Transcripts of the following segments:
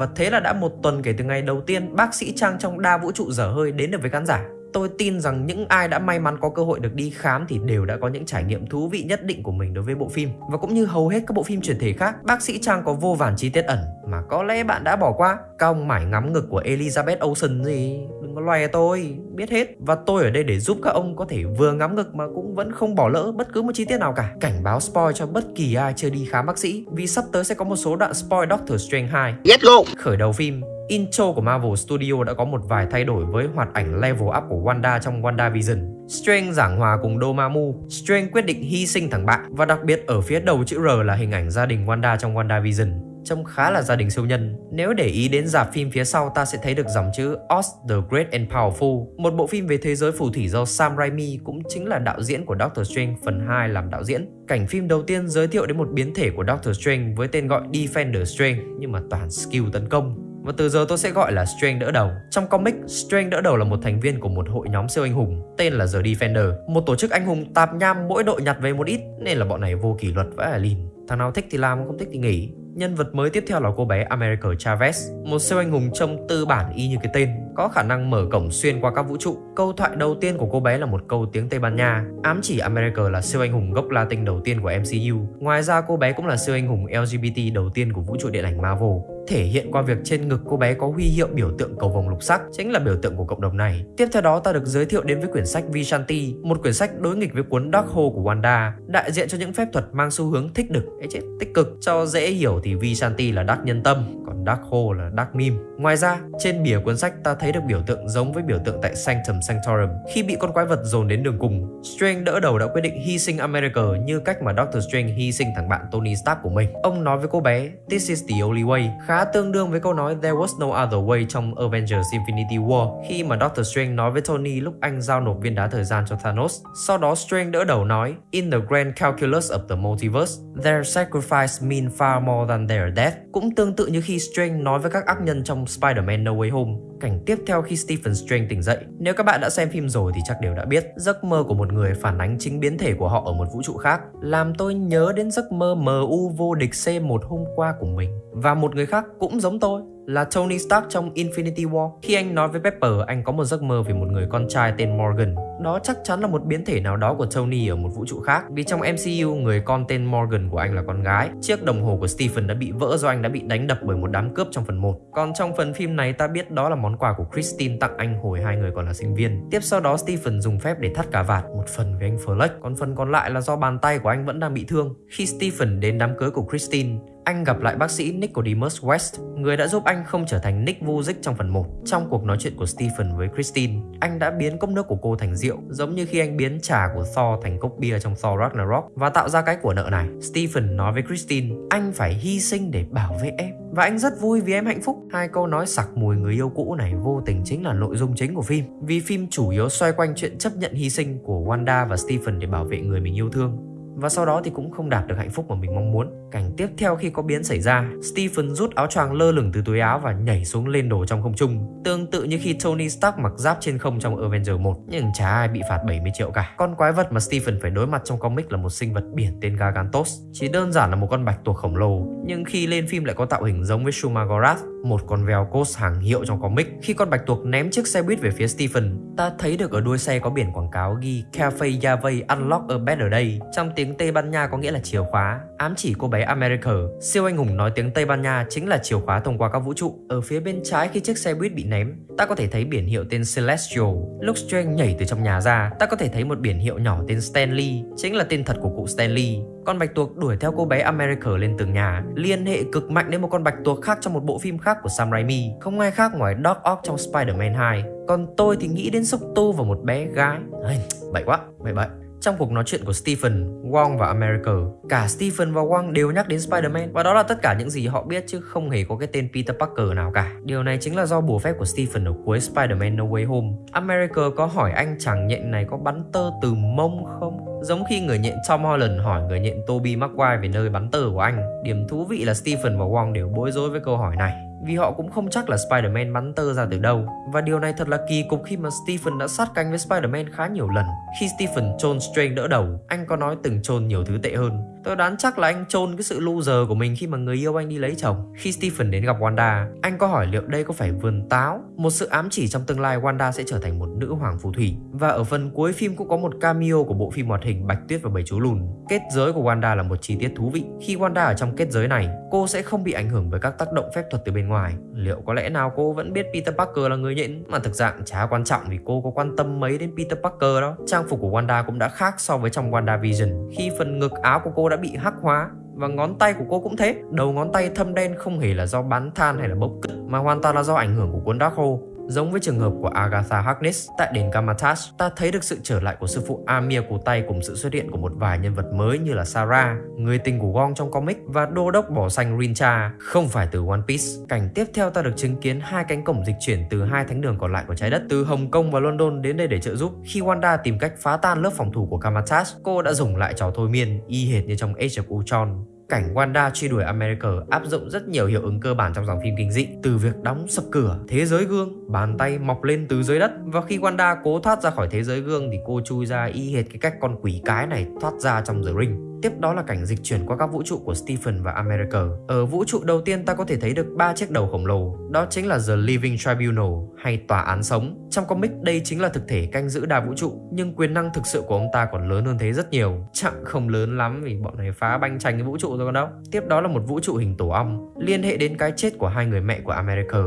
Và thế là đã một tuần kể từ ngày đầu tiên bác sĩ Trang trong đa vũ trụ dở hơi đến được với khán giả. Tôi tin rằng những ai đã may mắn có cơ hội được đi khám thì đều đã có những trải nghiệm thú vị nhất định của mình đối với bộ phim. Và cũng như hầu hết các bộ phim truyền thể khác, bác sĩ Trang có vô vàn chi tiết ẩn mà có lẽ bạn đã bỏ qua. Cong mải ngắm ngực của Elizabeth Olsen gì, đừng có loè tôi, biết hết. Và tôi ở đây để giúp các ông có thể vừa ngắm ngực mà cũng vẫn không bỏ lỡ bất cứ một chi tiết nào cả. Cảnh báo spoil cho bất kỳ ai chưa đi khám bác sĩ vì sắp tới sẽ có một số đoạn spoil Doctor Strange 2. Let's go! Khởi đầu phim, intro của Marvel Studio đã có một vài thay đổi với hoạt ảnh level up của Wanda trong WandaVision. Strange giảng hòa cùng Dormammu, Strange quyết định hy sinh thằng bạn và đặc biệt ở phía đầu chữ R là hình ảnh gia đình Wanda trong WandaVision trông khá là gia đình siêu nhân. Nếu để ý đến dạp phim phía sau ta sẽ thấy được dòng chữ Oz the Great and Powerful, một bộ phim về thế giới phù thủy do Sam Raimi cũng chính là đạo diễn của Doctor Strange phần 2 làm đạo diễn. Cảnh phim đầu tiên giới thiệu đến một biến thể của Doctor Strange với tên gọi Defender Strange nhưng mà toàn skill tấn công và từ giờ tôi sẽ gọi là Strange đỡ đầu. Trong comic, Strange đỡ đầu là một thành viên của một hội nhóm siêu anh hùng tên là The Defender, một tổ chức anh hùng tạp nham mỗi đội nhặt về một ít nên là bọn này vô kỷ luật vãi là lìn. Thằng nào thích thì làm, không thích thì nghỉ. Nhân vật mới tiếp theo là cô bé America Chavez, một siêu anh hùng trông tư bản y như cái tên, có khả năng mở cổng xuyên qua các vũ trụ. Câu thoại đầu tiên của cô bé là một câu tiếng Tây Ban Nha, ám chỉ America là siêu anh hùng gốc Latin đầu tiên của MCU. Ngoài ra cô bé cũng là siêu anh hùng LGBT đầu tiên của vũ trụ điện ảnh Marvel thể hiện qua việc trên ngực cô bé có huy hiệu biểu tượng cầu vồng lục sắc, chính là biểu tượng của cộng đồng này. Tiếp theo đó ta được giới thiệu đến với quyển sách Vishanti, một quyển sách đối nghịch với cuốn Dark Hole của Wanda, đại diện cho những phép thuật mang xu hướng thích đực, ấy chết, tích cực. Cho dễ hiểu thì Vishanti là Dark nhân tâm, còn Dark Hole là Dark meme. Ngoài ra, trên bìa cuốn sách ta thấy được biểu tượng giống với biểu tượng tại Sanctum Sanctorum. Khi bị con quái vật dồn đến đường cùng, Strange đỡ đầu đã quyết định hy sinh America như cách mà Doctor Strange hy sinh thằng bạn Tony Stark của mình. Ông nói với cô bé, This is the only way, khá tương đương với câu nói There was no other way trong Avengers Infinity War khi mà Doctor Strange nói với Tony lúc anh giao nộp viên đá thời gian cho Thanos. Sau đó Strange đỡ đầu nói In the grand calculus of the multiverse, their sacrifice mean far more than their death. Cũng tương tự như khi Strange nói với các ác nhân trong Spider-Man No Way Home. Cảnh tiếp theo khi Stephen Strange tỉnh dậy. Nếu các bạn đã xem phim rồi thì chắc đều đã biết, giấc mơ của một người phản ánh chính biến thể của họ ở một vũ trụ khác, làm tôi nhớ đến giấc mơ MU vô địch C1 hôm qua của mình. Và một người khác cũng giống tôi, là Tony Stark trong Infinity War. Khi anh nói với Pepper, anh có một giấc mơ về một người con trai tên Morgan. Đó chắc chắn là một biến thể nào đó của Tony ở một vũ trụ khác. Vì trong MCU, người con tên Morgan của anh là con gái. Chiếc đồng hồ của Stephen đã bị vỡ do anh đã bị đánh đập bởi một đám cướp trong phần 1. Còn trong phần phim này ta biết đó là món quà của Christine tặng anh hồi hai người còn là sinh viên. Tiếp sau đó Stephen dùng phép để thắt cà vạt, một phần với anh Fleck, còn phần còn lại là do bàn tay của anh vẫn đang bị thương. Khi Stephen đến đám cưới của Christine, anh gặp lại bác sĩ Nicodemus West, người đã giúp anh không trở thành Nick Vujic trong phần 1. Trong cuộc nói chuyện của Stephen với Christine, anh đã biến cốc nước của cô thành rượu, giống như khi anh biến trà của Thor thành cốc bia trong Thor Ragnarok và tạo ra cái của nợ này. Stephen nói với Christine, anh phải hy sinh để bảo vệ em. Và anh rất vui vì em hạnh phúc. Hai câu nói sặc mùi người yêu cũ này vô tình chính là nội dung chính của phim. Vì phim chủ yếu xoay quanh chuyện chấp nhận hy sinh của Wanda và Stephen để bảo vệ người mình yêu thương và sau đó thì cũng không đạt được hạnh phúc mà mình mong muốn. Cảnh tiếp theo khi có biến xảy ra, Stephen rút áo choàng lơ lửng từ túi áo và nhảy xuống lên đồ trong không trung, tương tự như khi Tony Stark mặc giáp trên không trong Avenger 1, nhưng chả ai bị phạt 70 triệu cả. Con quái vật mà Stephen phải đối mặt trong comic là một sinh vật biển tên Gargantos, chỉ đơn giản là một con bạch tuộc khổng lồ, nhưng khi lên phim lại có tạo hình giống với Shumagorath, một con Velcos hàng hiệu trong comic. Khi con bạch tuộc ném chiếc xe buýt về phía Stephen, ta thấy được ở đuôi xe có biển quảng cáo ghi Cafe Yavey Unlock a Better Day. Trong tiếng Tây Ban Nha có nghĩa là chìa khóa, ám chỉ cô bé America. Siêu anh hùng nói tiếng Tây Ban Nha chính là chìa khóa thông qua các vũ trụ. Ở phía bên trái khi chiếc xe buýt bị ném, ta có thể thấy biển hiệu tên Celestial. Lúc Strange nhảy từ trong nhà ra, ta có thể thấy một biển hiệu nhỏ tên Stanley, chính là tên thật của cụ Stanley. Con bạch tuộc đuổi theo cô bé America lên tường nhà, liên hệ cực mạnh đến một con bạch tuộc khác trong một bộ phim khác của Sam Raimi, không ai khác ngoài Doc Ock trong Spider-Man 2. Còn tôi thì nghĩ đến xúc tu và một bé gái. Ây, bậy quá, bậy bậy. Trong cuộc nói chuyện của Stephen, Wong và America, cả Stephen và Wong đều nhắc đến Spider-Man và đó là tất cả những gì họ biết chứ không hề có cái tên Peter Parker nào cả. Điều này chính là do bùa phép của Stephen ở cuối Spider-Man No Way Home. America có hỏi anh chàng nhện này có bắn tơ từ mông không? Giống khi người nhện Tom Holland hỏi người nhện Tobey Maguire về nơi bắn tơ của anh. Điểm thú vị là Stephen và Wong đều bối rối với câu hỏi này vì họ cũng không chắc là Spider-Man bắn tơ ra từ đâu. Và điều này thật là kỳ cục khi mà Stephen đã sát cánh với Spider-Man khá nhiều lần. Khi Stephen chôn Strange đỡ đầu, anh có nói từng chôn nhiều thứ tệ hơn. Tôi đoán chắc là anh chôn cái sự loser của mình khi mà người yêu anh đi lấy chồng. Khi Stephen đến gặp Wanda, anh có hỏi liệu đây có phải vườn táo, một sự ám chỉ trong tương lai Wanda sẽ trở thành một nữ hoàng phù thủy. Và ở phần cuối phim cũng có một cameo của bộ phim hoạt hình Bạch Tuyết và Bảy chú lùn. Kết giới của Wanda là một chi tiết thú vị. Khi Wanda ở trong kết giới này, cô sẽ không bị ảnh hưởng bởi các tác động phép thuật từ bên ngoài. Liệu có lẽ nào cô vẫn biết Peter Parker là người nhện mà thực dạng chả quan trọng vì cô có quan tâm mấy đến Peter Parker đó. Trang phục của Wanda cũng đã khác so với trong WandaVision khi phần ngực áo của cô đã bị hắc hóa và ngón tay của cô cũng thế đầu ngón tay thâm đen không hề là do bắn than hay là bốc cứt mà hoàn toàn là do ảnh hưởng của cuốn đá khô. Giống với trường hợp của Agatha Harkness tại đền Kamatas, ta thấy được sự trở lại của sư phụ Amir cổ tay cùng sự xuất hiện của một vài nhân vật mới như là Sarah, người tình của Gong trong comic và đô đốc bỏ xanh Rincha, không phải từ One Piece. Cảnh tiếp theo ta được chứng kiến hai cánh cổng dịch chuyển từ hai thánh đường còn lại của trái đất, từ Hồng Kông và London đến đây để trợ giúp. Khi Wanda tìm cách phá tan lớp phòng thủ của Kamatas, cô đã dùng lại trò thôi miên y hệt như trong Age of Ultron cảnh Wanda truy đuổi America áp dụng rất nhiều hiệu ứng cơ bản trong dòng phim kinh dị từ việc đóng sập cửa, thế giới gương, bàn tay mọc lên từ dưới đất và khi Wanda cố thoát ra khỏi thế giới gương thì cô chui ra y hệt cái cách con quỷ cái này thoát ra trong The Ring. Tiếp đó là cảnh dịch chuyển qua các vũ trụ của Stephen và America. Ở vũ trụ đầu tiên ta có thể thấy được ba chiếc đầu khổng lồ, đó chính là The Living Tribunal hay tòa án sống. Trong comic đây chính là thực thể canh giữ đa vũ trụ, nhưng quyền năng thực sự của ông ta còn lớn hơn thế rất nhiều. Chẳng không lớn lắm vì bọn này phá banh tranh cái vũ trụ rồi còn đâu. Tiếp đó là một vũ trụ hình tổ ong, liên hệ đến cái chết của hai người mẹ của America.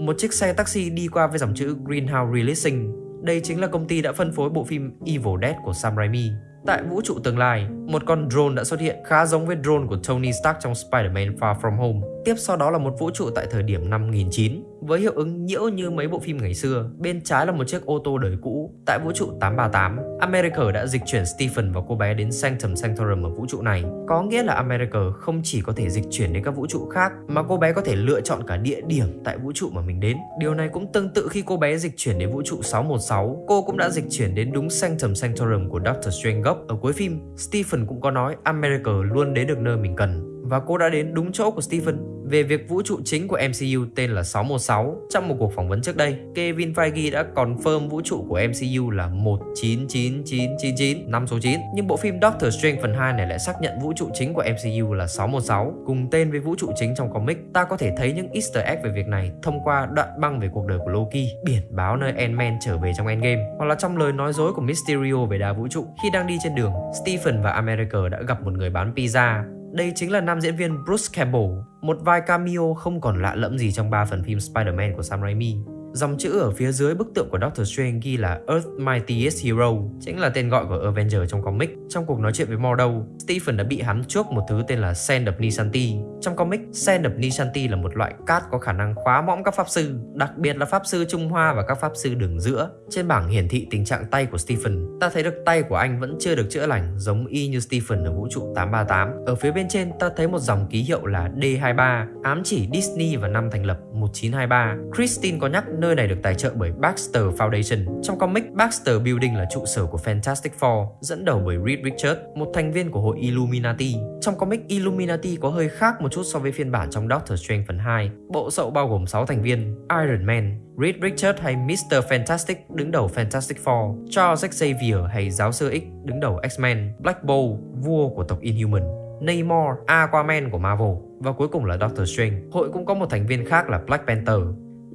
Một chiếc xe taxi đi qua với dòng chữ Greenhouse Releasing. Đây chính là công ty đã phân phối bộ phim Evil Dead của Sam Raimi. Tại vũ trụ tương lai, một con drone đã xuất hiện khá giống với drone của Tony Stark trong Spider-Man Far From Home. Tiếp sau đó là một vũ trụ tại thời điểm năm 1009 với hiệu ứng nhiễu như mấy bộ phim ngày xưa. Bên trái là một chiếc ô tô đời cũ. Tại vũ trụ 838, America đã dịch chuyển Stephen và cô bé đến Sanctum Sanctorum ở vũ trụ này. Có nghĩa là America không chỉ có thể dịch chuyển đến các vũ trụ khác mà cô bé có thể lựa chọn cả địa điểm tại vũ trụ mà mình đến. Điều này cũng tương tự khi cô bé dịch chuyển đến vũ trụ 616, cô cũng đã dịch chuyển đến đúng Sanctum Sanctorum của Doctor Strange gốc. Ở cuối phim, Stephen cũng có nói America luôn đến được nơi mình cần và cô đã đến đúng chỗ của Stephen về việc vũ trụ chính của MCU tên là 616. Trong một cuộc phỏng vấn trước đây, Kevin Feige đã confirm vũ trụ của MCU là 199999, năm số 9. Nhưng bộ phim Doctor Strange phần 2 này lại xác nhận vũ trụ chính của MCU là 616, cùng tên với vũ trụ chính trong comic. Ta có thể thấy những easter egg về việc này thông qua đoạn băng về cuộc đời của Loki, biển báo nơi Ant-Man trở về trong Endgame, hoặc là trong lời nói dối của Mysterio về đa vũ trụ. Khi đang đi trên đường, Stephen và America đã gặp một người bán pizza đây chính là nam diễn viên Bruce Campbell, một vai cameo không còn lạ lẫm gì trong ba phần phim Spider-Man của Sam Raimi. Dòng chữ ở phía dưới bức tượng của Doctor Strange ghi là Earth Mightiest Hero, chính là tên gọi của Avenger trong comic. Trong cuộc nói chuyện với Mordo, Stephen đã bị hắn chuốc một thứ tên là Sand of Nisanti. Trong comic, Sand of Nisanti là một loại cát có khả năng khóa mõm các pháp sư, đặc biệt là pháp sư Trung Hoa và các pháp sư đường giữa. Trên bảng hiển thị tình trạng tay của Stephen, ta thấy được tay của anh vẫn chưa được chữa lành, giống y như Stephen ở vũ trụ 838. Ở phía bên trên, ta thấy một dòng ký hiệu là D23, ám chỉ Disney và năm thành lập 1923. Christine có nhắc nơi này được tài trợ bởi Baxter Foundation. Trong comic, Baxter Building là trụ sở của Fantastic Four, dẫn đầu bởi Reed Richards, một thành viên của hội Illuminati. Trong comic, Illuminati có hơi khác một chút so với phiên bản trong Doctor Strange phần 2. Bộ sậu bao gồm 6 thành viên, Iron Man, Reed Richards hay Mr. Fantastic đứng đầu Fantastic Four, Charles Xavier hay Giáo sư X đứng đầu X-Men, Black Bolt, vua của tộc Inhuman, Namor, Aquaman của Marvel và cuối cùng là Doctor Strange. Hội cũng có một thành viên khác là Black Panther,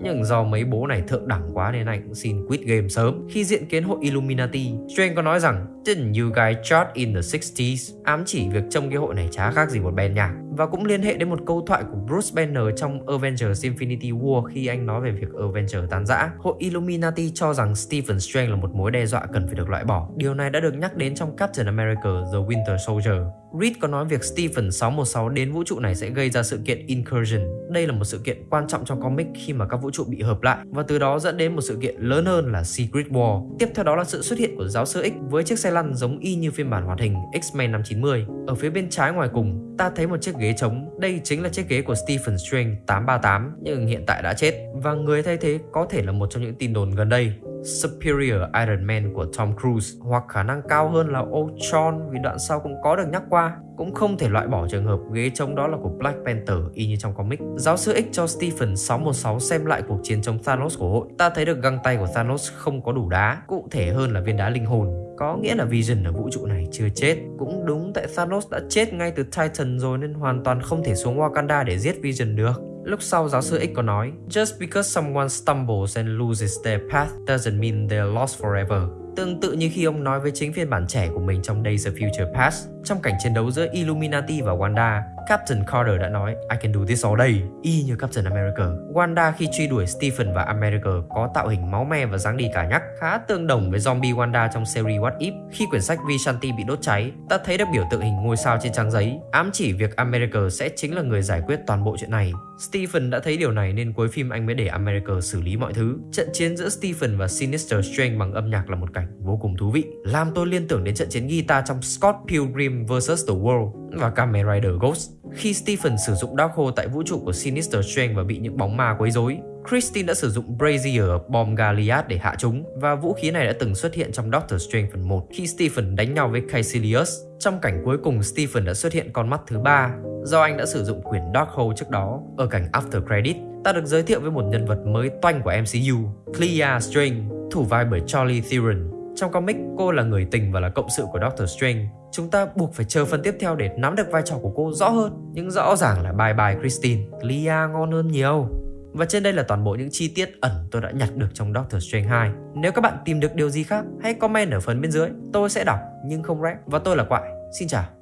nhưng do mấy bố này thượng đẳng quá nên anh cũng xin quit game sớm. Khi diện kiến hội Illuminati, Strange có nói rằng Didn't you guys chart in the 60s? Ám chỉ việc trông cái hội này chả khác gì một band nhạc. Và cũng liên hệ đến một câu thoại của Bruce Banner trong Avengers Infinity War khi anh nói về việc Avengers tan rã. Hội Illuminati cho rằng Stephen Strange là một mối đe dọa cần phải được loại bỏ. Điều này đã được nhắc đến trong Captain America The Winter Soldier. Reed có nói việc Stephen 616 đến vũ trụ này sẽ gây ra sự kiện Incursion. Đây là một sự kiện quan trọng trong comic khi mà các vũ trụ bị hợp lại và từ đó dẫn đến một sự kiện lớn hơn là Secret War. Tiếp theo đó là sự xuất hiện của giáo sư X với chiếc xe lăn giống y như phiên bản hoạt hình X-Men năm 90. Ở phía bên trái ngoài cùng, ta thấy một chiếc ghế trống. Đây chính là chiếc ghế của Stephen Strange 838 nhưng hiện tại đã chết và người thay thế có thể là một trong những tin đồn gần đây Superior Iron Man của Tom Cruise hoặc khả năng cao hơn là Ultron vì đoạn sau cũng có được nhắc qua. Cũng không thể loại bỏ trường hợp ghế trống đó là của Black Panther y như trong comic. Giáo sư X cho Stephen 616 xem lại cuộc chiến chống Thanos của hội. Ta thấy được găng tay của Thanos không có đủ đá, cụ thể hơn là viên đá linh hồn. Có nghĩa là Vision ở vũ trụ này chưa chết. Cũng đúng tại Thanos đã chết ngay từ Titan rồi nên hoàn toàn không thể xuống Wakanda để giết Vision được. Lúc sau giáo sư X có nói, Just because someone stumbles and loses their path doesn't mean they're lost forever. Tương tự như khi ông nói với chính phiên bản trẻ của mình trong Days of Future Past trong cảnh chiến đấu giữa Illuminati và Wanda Captain Carter đã nói I can do this all day, y như Captain America. Wanda khi truy đuổi Stephen và America có tạo hình máu me và dáng đi cả nhắc, khá tương đồng với zombie Wanda trong series What If. Khi quyển sách Vishanti bị đốt cháy, ta thấy được biểu tượng hình ngôi sao trên trang giấy, ám chỉ việc America sẽ chính là người giải quyết toàn bộ chuyện này. Stephen đã thấy điều này nên cuối phim anh mới để America xử lý mọi thứ. Trận chiến giữa Stephen và Sinister Strange bằng âm nhạc là một cảnh vô cùng thú vị, làm tôi liên tưởng đến trận chiến guitar trong Scott Pilgrim vs. The World và Kamen Rider Ghost. Khi Stephen sử dụng Darkhold tại vũ trụ của Sinister Strange và bị những bóng ma quấy rối, Christine đã sử dụng Brazier bom Goliath để hạ chúng và vũ khí này đã từng xuất hiện trong Doctor Strange phần 1 khi Stephen đánh nhau với Caecilius. Trong cảnh cuối cùng, Stephen đã xuất hiện con mắt thứ ba do anh đã sử dụng quyền Darkhold trước đó. Ở cảnh After Credit, ta được giới thiệu với một nhân vật mới toanh của MCU, Clea Strange, thủ vai bởi Charlie Theron. Trong comic, cô là người tình và là cộng sự của Doctor Strange. Chúng ta buộc phải chờ phần tiếp theo để nắm được vai trò của cô rõ hơn. Nhưng rõ ràng là bye bye Christine, Lia ngon hơn nhiều. Và trên đây là toàn bộ những chi tiết ẩn tôi đã nhặt được trong Doctor Strange 2. Nếu các bạn tìm được điều gì khác, hãy comment ở phần bên dưới. Tôi sẽ đọc nhưng không rap. Và tôi là Quại. Xin chào.